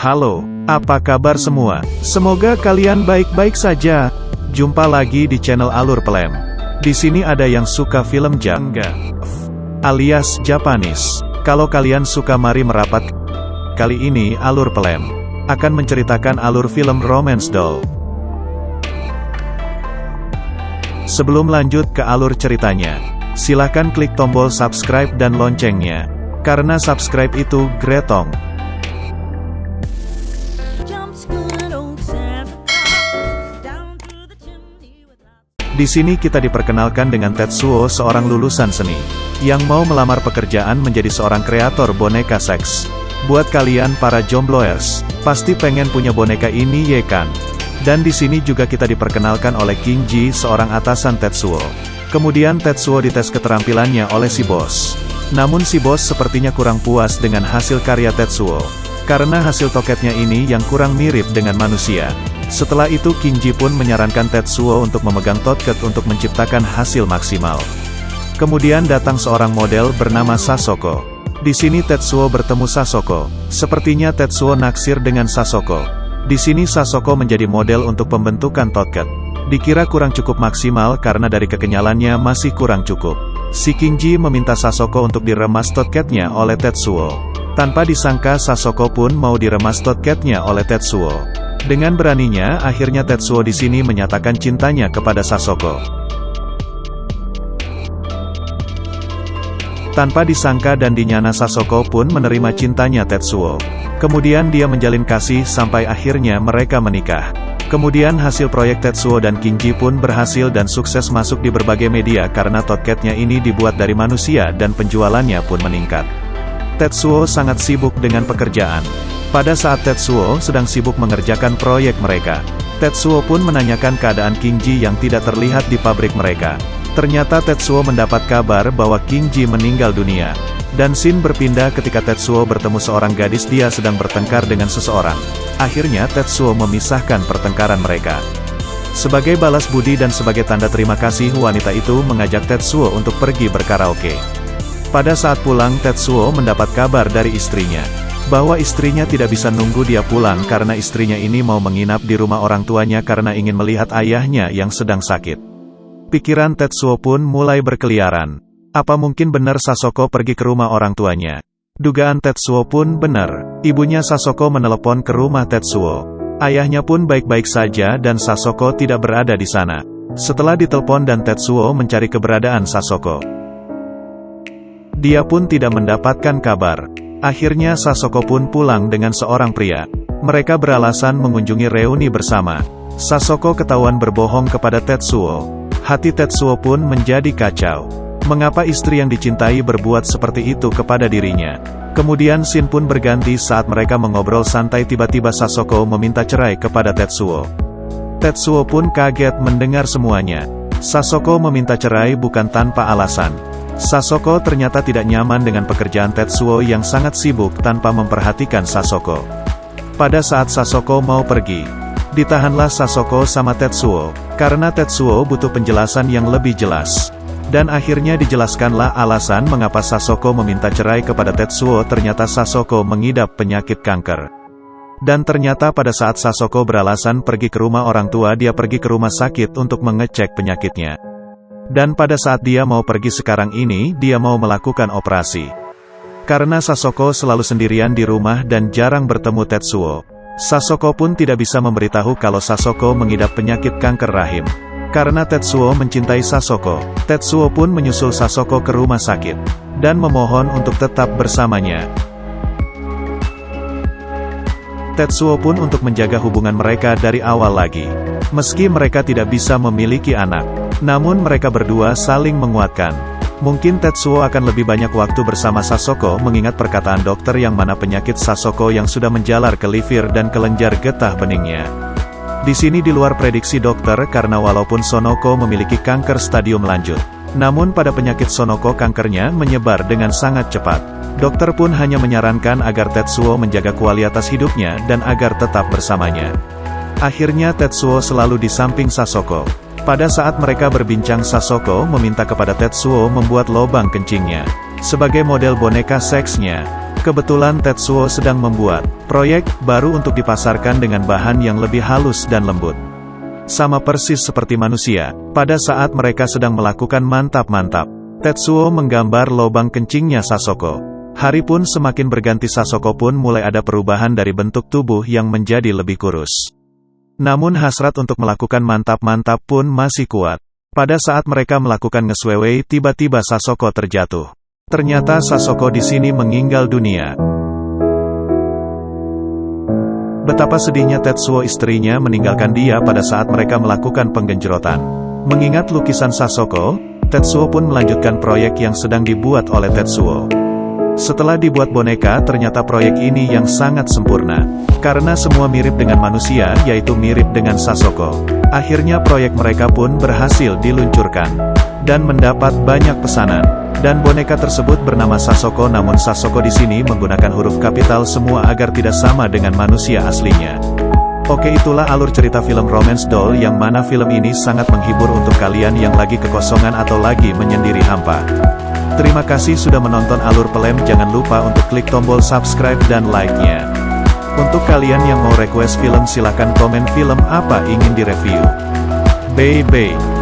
Halo, apa kabar semua? Semoga kalian baik-baik saja. Jumpa lagi di channel Alur Pelem. Di sini ada yang suka film jangga, alias Japanese. Kalau kalian suka mari merapat. Kali ini Alur Pelem akan menceritakan alur film romance doll. Sebelum lanjut ke alur ceritanya, silahkan klik tombol subscribe dan loncengnya. Karena subscribe itu gretong. Di sini kita diperkenalkan dengan Tetsuo seorang lulusan seni, yang mau melamar pekerjaan menjadi seorang kreator boneka seks. Buat kalian para jombloers, pasti pengen punya boneka ini ye kan? Dan di sini juga kita diperkenalkan oleh Kinji seorang atasan Tetsuo. Kemudian Tetsuo dites keterampilannya oleh si bos. Namun si bos sepertinya kurang puas dengan hasil karya Tetsuo. Karena hasil toketnya ini yang kurang mirip dengan manusia. Setelah itu Kinji pun menyarankan Tetsuo untuk memegang toket untuk menciptakan hasil maksimal. Kemudian datang seorang model bernama Sasoko. Di sini Tetsuo bertemu Sasoko. Sepertinya Tetsuo naksir dengan Sasoko. Di sini Sasoko menjadi model untuk pembentukan toket. Dikira kurang cukup maksimal karena dari kekenyalannya masih kurang cukup. Si Kinji meminta Sasoko untuk diremas toketnya oleh Tetsuo. Tanpa disangka Sasoko pun mau diremas toketnya oleh Tetsuo. Dengan beraninya, akhirnya Tetsuo di sini menyatakan cintanya kepada Sasoko. Tanpa disangka dan dinyana Sasoko pun menerima cintanya Tetsuo. Kemudian dia menjalin kasih sampai akhirnya mereka menikah. Kemudian hasil proyek Tetsuo dan Kinji pun berhasil dan sukses masuk di berbagai media karena toketnya ini dibuat dari manusia dan penjualannya pun meningkat. Tetsuo sangat sibuk dengan pekerjaan. Pada saat Tetsuo sedang sibuk mengerjakan proyek mereka, Tetsuo pun menanyakan keadaan Kinji yang tidak terlihat di pabrik mereka. Ternyata Tetsuo mendapat kabar bahwa Kinji meninggal dunia. Dan scene berpindah ketika Tetsuo bertemu seorang gadis dia sedang bertengkar dengan seseorang. Akhirnya Tetsuo memisahkan pertengkaran mereka. Sebagai balas budi dan sebagai tanda terima kasih wanita itu mengajak Tetsuo untuk pergi berkaraoke. Pada saat pulang Tetsuo mendapat kabar dari istrinya. Bahwa istrinya tidak bisa nunggu dia pulang karena istrinya ini mau menginap di rumah orang tuanya karena ingin melihat ayahnya yang sedang sakit. Pikiran Tetsuo pun mulai berkeliaran. Apa mungkin benar Sasoko pergi ke rumah orang tuanya? Dugaan Tetsuo pun benar. Ibunya Sasoko menelepon ke rumah Tetsuo. Ayahnya pun baik-baik saja dan Sasoko tidak berada di sana. Setelah ditelepon dan Tetsuo mencari keberadaan Sasoko. Dia pun tidak mendapatkan kabar. Akhirnya Sasoko pun pulang dengan seorang pria. Mereka beralasan mengunjungi reuni bersama. Sasoko ketahuan berbohong kepada Tetsuo. Hati Tetsuo pun menjadi kacau. Mengapa istri yang dicintai berbuat seperti itu kepada dirinya? Kemudian Shin pun berganti saat mereka mengobrol santai tiba-tiba Sasoko meminta cerai kepada Tetsuo. Tetsuo pun kaget mendengar semuanya. Sasoko meminta cerai bukan tanpa alasan. Sasoko ternyata tidak nyaman dengan pekerjaan Tetsuo yang sangat sibuk tanpa memperhatikan Sasoko. Pada saat Sasoko mau pergi, ditahanlah Sasoko sama Tetsuo, karena Tetsuo butuh penjelasan yang lebih jelas. Dan akhirnya dijelaskanlah alasan mengapa Sasoko meminta cerai kepada Tetsuo ternyata Sasoko mengidap penyakit kanker. Dan ternyata pada saat Sasoko beralasan pergi ke rumah orang tua dia pergi ke rumah sakit untuk mengecek penyakitnya. Dan pada saat dia mau pergi sekarang ini, dia mau melakukan operasi. Karena Sasoko selalu sendirian di rumah dan jarang bertemu Tetsuo, Sasoko pun tidak bisa memberitahu kalau Sasoko mengidap penyakit kanker rahim. Karena Tetsuo mencintai Sasoko, Tetsuo pun menyusul Sasoko ke rumah sakit, dan memohon untuk tetap bersamanya. Tetsuo pun untuk menjaga hubungan mereka dari awal lagi. Meski mereka tidak bisa memiliki anak, namun mereka berdua saling menguatkan. Mungkin Tetsuo akan lebih banyak waktu bersama Sasoko mengingat perkataan dokter yang mana penyakit Sasoko yang sudah menjalar ke liver dan kelenjar getah beningnya. Di sini di luar prediksi dokter karena walaupun Sonoko memiliki kanker stadium lanjut, namun pada penyakit Sonoko kankernya menyebar dengan sangat cepat. Dokter pun hanya menyarankan agar Tetsuo menjaga kualitas hidupnya dan agar tetap bersamanya. Akhirnya Tetsuo selalu di samping Sasoko. Pada saat mereka berbincang Sasoko meminta kepada Tetsuo membuat lobang kencingnya. Sebagai model boneka seksnya, Kebetulan Tetsuo sedang membuat proyek baru untuk dipasarkan dengan bahan yang lebih halus dan lembut. Sama persis seperti manusia, pada saat mereka sedang melakukan mantap-mantap, Tetsuo menggambar lobang kencingnya Sasoko. Hari pun semakin berganti Sasoko pun mulai ada perubahan dari bentuk tubuh yang menjadi lebih kurus. Namun hasrat untuk melakukan mantap-mantap pun masih kuat. Pada saat mereka melakukan ngeswewe, tiba-tiba Sasoko terjatuh. Ternyata Sasoko di sini meninggal dunia. Betapa sedihnya Tetsuo istrinya meninggalkan dia pada saat mereka melakukan penggenjerotan. Mengingat lukisan Sasoko, Tetsuo pun melanjutkan proyek yang sedang dibuat oleh Tetsuo. Setelah dibuat boneka ternyata proyek ini yang sangat sempurna. Karena semua mirip dengan manusia yaitu mirip dengan Sasoko. Akhirnya proyek mereka pun berhasil diluncurkan. Dan mendapat banyak pesanan. Dan boneka tersebut bernama Sasoko namun Sasoko di sini menggunakan huruf kapital semua agar tidak sama dengan manusia aslinya. Oke itulah alur cerita film Romance Doll yang mana film ini sangat menghibur untuk kalian yang lagi kekosongan atau lagi menyendiri hampa. Terima kasih sudah menonton alur pelem jangan lupa untuk klik tombol subscribe dan like-nya. Untuk kalian yang mau request film silahkan komen film apa ingin direview. Bye bye.